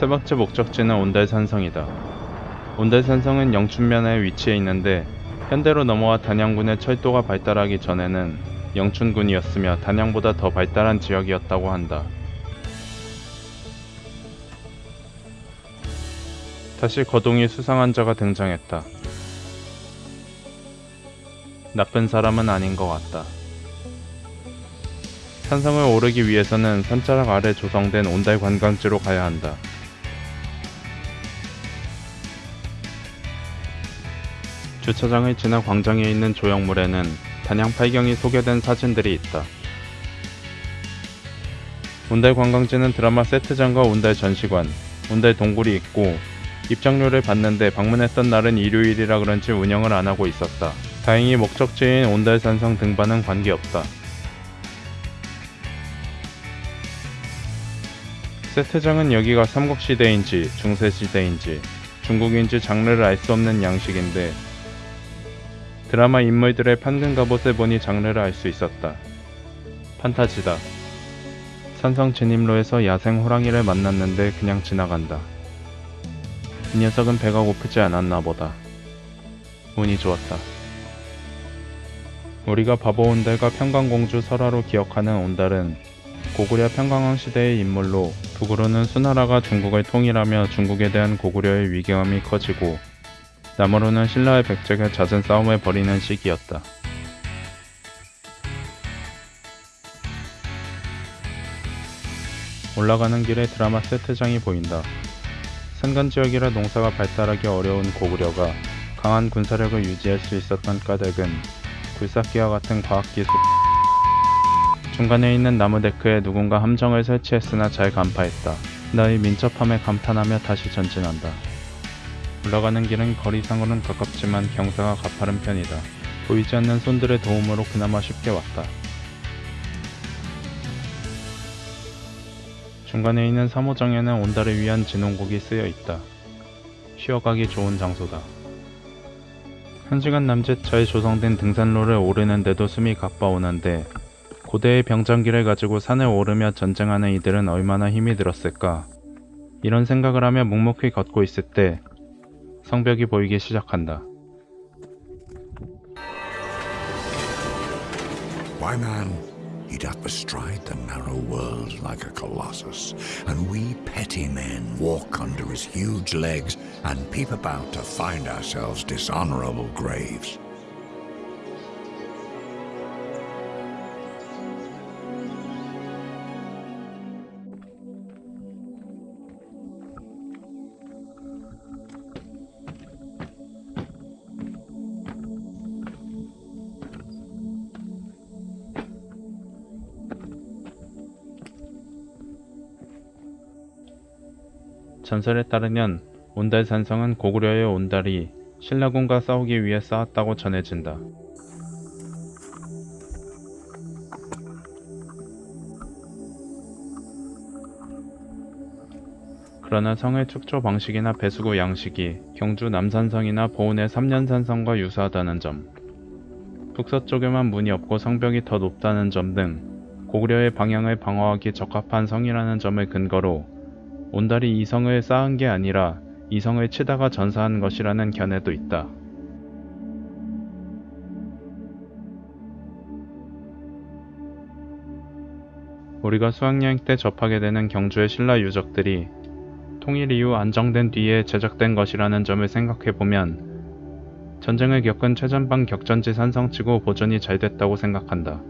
세 번째 목적지는 온달산성이다. 온달산성은 영춘면에 위치해 있는데 현대로 넘어와 단양군의 철도가 발달하기 전에는 영춘군이었으며 단양보다 더 발달한 지역이었다고 한다. 다시 거동이 수상한 자가 등장했다. 나쁜 사람은 아닌 것 같다. 산성을 오르기 위해서는 산자락 아래 조성된 온달 관광지로 가야 한다. 주차장을 지나 광장에 있는 조형물에는 단양 팔경이 소개된 사진들이 있다. 온달 관광지는 드라마 세트장과 온달 전시관, 온달 동굴이 있고 입장료를 받는데 방문했던 날은 일요일이라 그런지 운영을 안 하고 있었다. 다행히 목적지인 온달산성 등반은 관계없다. 세트장은 여기가 삼국시대인지 중세시대인지 중국인지 장르를 알 수 없는 양식인데 드라마 인물들의 판금 갑옷을 보니 장르를 알 수 있었다. 판타지다. 산성 진입로에서 야생 호랑이를 만났는데 그냥 지나간다. 이 녀석은 배가 고프지 않았나 보다. 운이 좋았다. 우리가 바보 온달과 평강공주 설화로 기억하는 온달은 고구려 평강왕 시대의 인물로 북으로는 수나라가 중국을 통일하며 중국에 대한 고구려의 위경함이 커지고 남으로는 신라의 백제가 잦은 싸움을 벌이는 시기였다. 올라가는 길에 드라마 세트장이 보인다. 산간 지역이라 농사가 발달하기 어려운 고구려가 강한 군사력을 유지할 수 있었던 까닭은 굴삭기와 같은 과학기술 중간에 있는 나무 데크에 누군가 함정을 설치했으나 잘 간파했다. 나의 민첩함에 감탄하며 다시 전진한다. 올라가는 길은 거리상으로는 가깝지만 경사가 가파른 편이다. 보이지 않는 손들의 도움으로 그나마 쉽게 왔다. 중간에 있는 사모장에는 온달을 위한 진홍곡이 쓰여 있다. 쉬어가기 좋은 장소다. 한 시간 남짓 잘 조성된 등산로를 오르는데도 숨이 가빠오는데 고대의 병장기를 가지고 산을 오르며 전쟁하는 이들은 얼마나 힘이 들었을까. 이런 생각을 하며 묵묵히 걷고 있을 때 성벽이 보이기 시작한다. Why, man, he doth bestride the narrow world like a colossus, and we petty men walk under his huge legs and peep about to find ourselves dishonorable graves. 전설에 따르면 온달 산성은 고구려의 온달이 신라군과 싸우기 위해 쌓았다고 전해진다. 그러나 성의 축조 방식이나 배수구 양식이 경주 남산성이나 보은의 삼년산성과 유사하다는 점, 북서쪽에만 문이 없고 성벽이 더 높다는 점 등 고구려의 방향을 방어하기 적합한 성이라는 점을 근거로 온달이 이성을 쌓은 게 아니라 이성을 치다가 전사한 것이라는 견해도 있다. 우리가 수학여행 때 접하게 되는 경주의 신라 유적들이 통일 이후 안정된 뒤에 제작된 것이라는 점을 생각해보면 전쟁을 겪은 최전방 격전지 산성치고 보존이 잘 됐다고 생각한다.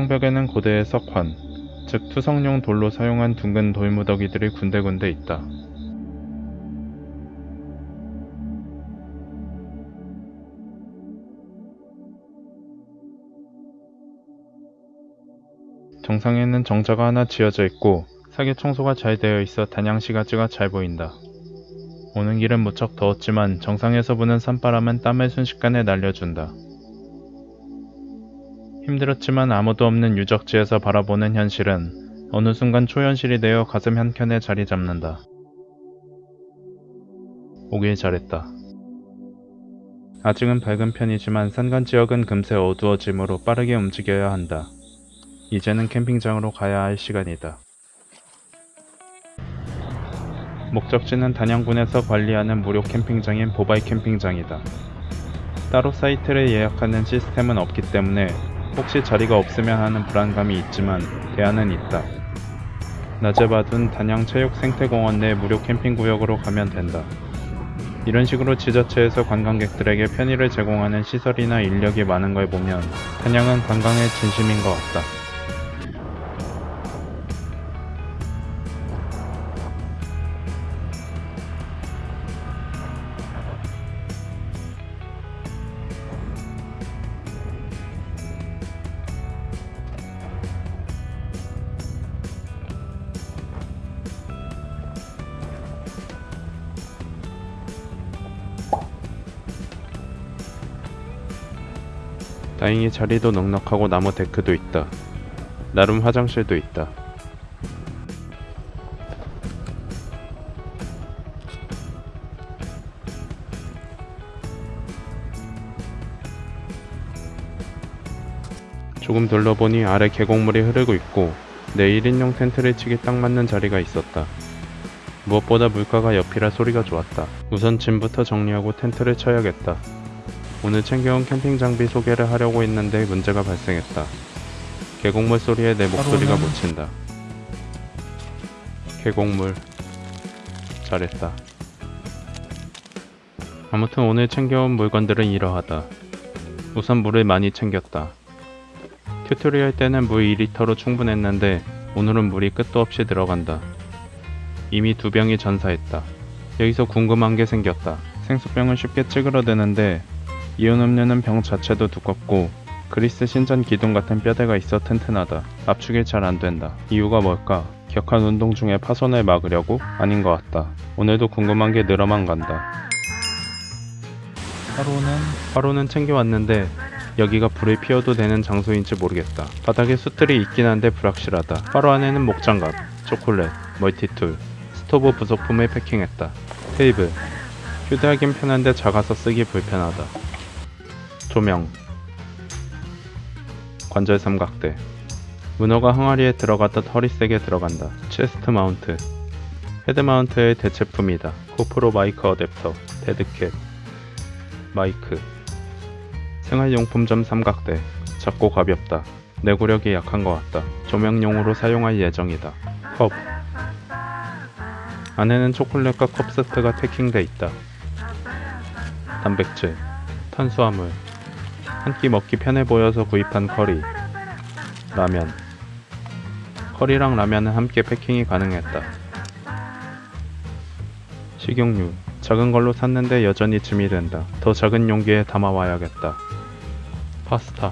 성벽에는 고대의 석환, 즉 투성용 돌로 사용한 둥근 돌무더기들이 군데군데 있다. 정상에는 정자가 하나 지어져 있고 사계 청소가 잘 되어 있어 단양시가지가 잘 보인다. 오는 길은 무척 더웠지만 정상에서 부는 산바람은 땀을 순식간에 날려준다. 힘들었지만 아무도 없는 유적지에서 바라보는 현실은 어느 순간 초현실이 되어 가슴 한켠에 자리 잡는다. 오길 잘했다. 아직은 밝은 편이지만 산간 지역은 금세 어두워지므로 빠르게 움직여야 한다. 이제는 캠핑장으로 가야 할 시간이다. 목적지는 단양군에서 관리하는 무료 캠핑장인 보바이 캠핑장이다. 따로 사이트를 예약하는 시스템은 없기 때문에 혹시 자리가 없으면 하는 불안감이 있지만 대안은 있다. 낮에 받은 단양 체육 생태공원 내 무료 캠핑 구역으로 가면 된다. 이런 식으로 지자체에서 관광객들에게 편의를 제공하는 시설이나 인력이 많은 걸 보면 단양은 관광의 진심인 것 같다. 다행히 자리도 넉넉하고 나무 데크도 있다. 나름 화장실도 있다. 조금 둘러보니 아래 계곡물이 흐르고 있고 내 1인용 텐트를 치기 딱 맞는 자리가 있었다. 무엇보다 물가가 옆이라 소리가 좋았다. 우선 짐부터 정리하고 텐트를 쳐야겠다. 오늘 챙겨온 캠핑 장비 소개를 하려고 했는데 문제가 발생했다. 계곡물 소리에 내 목소리가 묻힌다. 계곡물. 잘했다. 아무튼 오늘 챙겨온 물건들은 이러하다. 우선 물을 많이 챙겼다. tutorial 때는 물 2리터로 충분했는데 오늘은 물이 끝도 없이 들어간다. 이미 두 병이 전사했다. 여기서 궁금한 게 생겼다. 생수병은 쉽게 찌그러드는데 이온 음료는 병 자체도 두껍고 그리스 신전 기둥 같은 뼈대가 있어 튼튼하다. 압축이 잘 안 된다. 이유가 뭘까? 격한 운동 중에 파손을 막으려고? 아닌 것 같다. 오늘도 궁금한 게 늘어만 간다. 하루는 화로는 챙겨왔는데 여기가 불을 피워도 되는 장소인지 모르겠다. 바닥에 수틀이 있긴 한데 불확실하다. 화로 안에는 목장갑, 초콜릿, multi-tool, 스토브 부속품을 패킹했다. 테이블. 휴대하긴 편한데 작아서 쓰기 불편하다. 조명. 관절 삼각대. 문어가 항아리에 들어갔듯 허리색에 들어간다. chest mount. head mount의 대체품이다. GoPro 마이크 어댑터, deadcat, 마이크. 생활용품점 삼각대. 작고 가볍다. 내구력이 약한 것 같다. 조명용으로 사용할 예정이다. 컵. 안에는 초콜릿과 컵 세트가 패킹돼 있다. 단백질, 탄수화물, 한 끼 먹기 편해 보여서 구입한 커리, 라면. 커리랑 라면은 함께 패킹이 가능했다. 식용유, 작은 걸로 샀는데 여전히 짐이 된다. 더 작은 용기에 담아와야겠다. 파스타.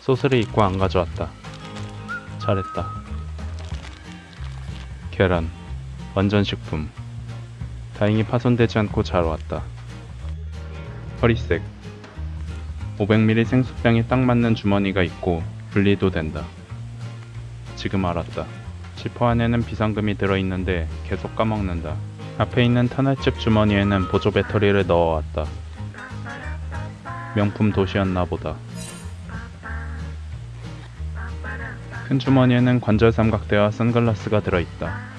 소스를 잊고 안 가져왔다. 잘했다. 계란. 완전 식품. 다행히 파손되지 않고 잘 왔다. 허리색. 500ml 생수병이 딱 맞는 주머니가 있고 분리도 된다. 지금 알았다. 지퍼 안에는 비상금이 들어있는데 계속 까먹는다. 앞에 있는 터널집 주머니에는 보조 배터리를 넣어왔다. 명품 도시였나 보다. 큰 주머니에는 관절 삼각대와 선글라스가 들어있다.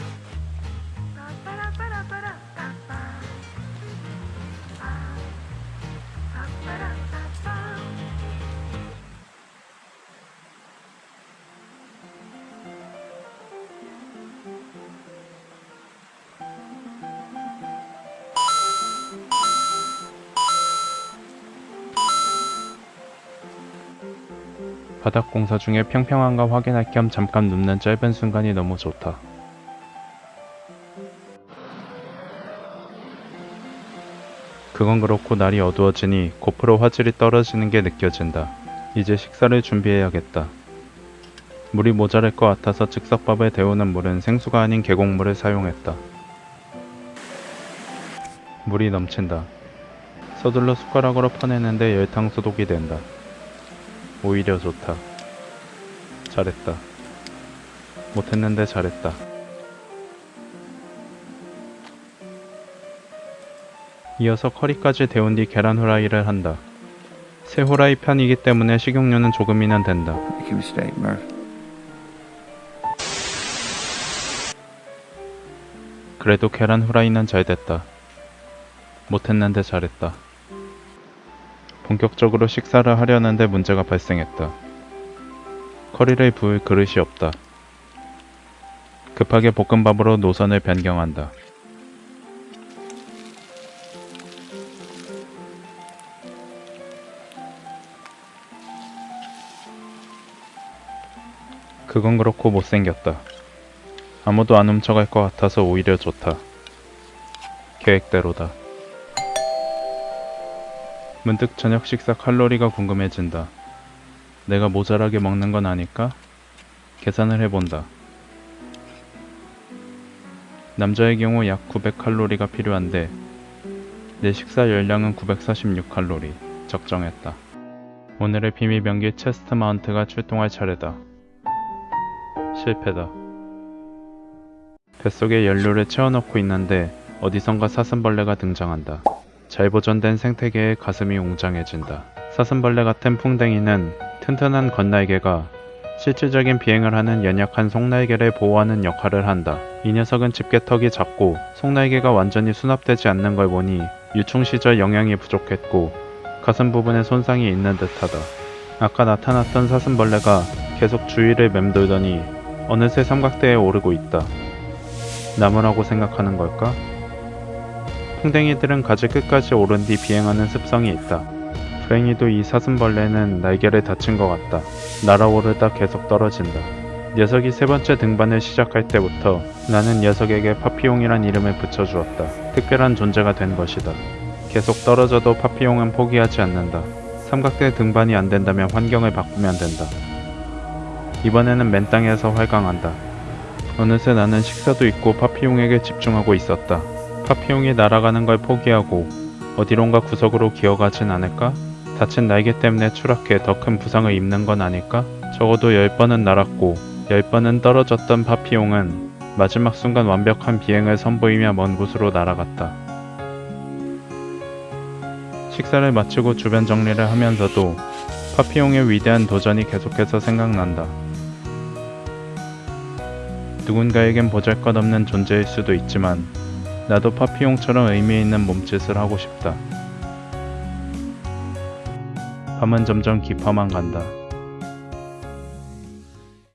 바닥 공사 중에 평평한가 확인할 겸 잠깐 눕는 짧은 순간이 너무 좋다. 그건 그렇고 날이 어두워지니 고프로 화질이 떨어지는 게 느껴진다. 이제 식사를 준비해야겠다. 물이 모자랄 것 같아서 즉석밥에 데우는 물은 생수가 아닌 계곡물을 사용했다. 물이 넘친다. 서둘러 숟가락으로 퍼내는데 열탕 소독이 된다. 오히려 좋다. 잘했다. 못했는데 잘했다. 이어서 커리까지 데운 뒤 계란 후라이를 한다. 새 후라이 편이기 때문에 식용유는 조금이면 된다. 그래도 계란 후라이는 잘 됐다. 못했는데 잘했다. 본격적으로 식사를 하려는데 문제가 발생했다. 커리를 부을 그릇이 없다. 급하게 볶음밥으로 노선을 변경한다. 그건 그렇고 못생겼다. 아무도 안 훔쳐갈 것 같아서 오히려 좋다. 계획대로다. 문득 저녁 식사 칼로리가 궁금해진다. 내가 모자라게 먹는 건 아닐까? 계산을 해본다. 남자의 경우 약 900칼로리가 필요한데 내 식사 열량은 946칼로리 적정했다. 오늘의 비밀 병기 체스트 마운트가 출동할 차례다. 실패다. 뱃속에 연료를 채워넣고 있는데 어디선가 사슴벌레가 등장한다. 잘 보존된 생태계의 가슴이 웅장해진다. 사슴벌레 같은 풍뎅이는 튼튼한 겉날개가 실질적인 비행을 하는 연약한 속날개를 보호하는 역할을 한다. 이 녀석은 집게턱이 작고 속날개가 완전히 수납되지 않는 걸 보니 유충 시절 영양이 부족했고 가슴 부분에 손상이 있는 듯하다. 아까 나타났던 사슴벌레가 계속 주위를 맴돌더니 어느새 삼각대에 오르고 있다. 나무라고 생각하는 걸까? 풍뎅이들은 가지 끝까지 오른 뒤 비행하는 습성이 있다. 불행히도 이 사슴벌레는 날개를 다친 것 같다. 날아오르다 계속 떨어진다. 녀석이 세 번째 등반을 시작할 때부터 나는 녀석에게 파피용이란 이름을 붙여주었다. 특별한 존재가 된 것이다. 계속 떨어져도 파피용은 포기하지 않는다. 삼각대 등반이 안 된다면 환경을 바꾸면 된다. 이번에는 맨 땅에서 활강한다. 어느새 나는 식사도 잊고 파피용에게 집중하고 있었다. 파피용이 날아가는 걸 포기하고 어디론가 구석으로 기어가진 않을까? 다친 날개 때문에 추락해 더 큰 부상을 입는 건 아닐까? 적어도 10번은 날았고 10번은 떨어졌던 파피용은 마지막 순간 완벽한 비행을 선보이며 먼 곳으로 날아갔다. 식사를 마치고 주변 정리를 하면서도 파피용의 위대한 도전이 계속해서 생각난다. 누군가에겐 보잘것없는 존재일 수도 있지만 나도 파피용처럼 의미 있는 몸짓을 하고 싶다. 밤은 점점 깊어만 간다.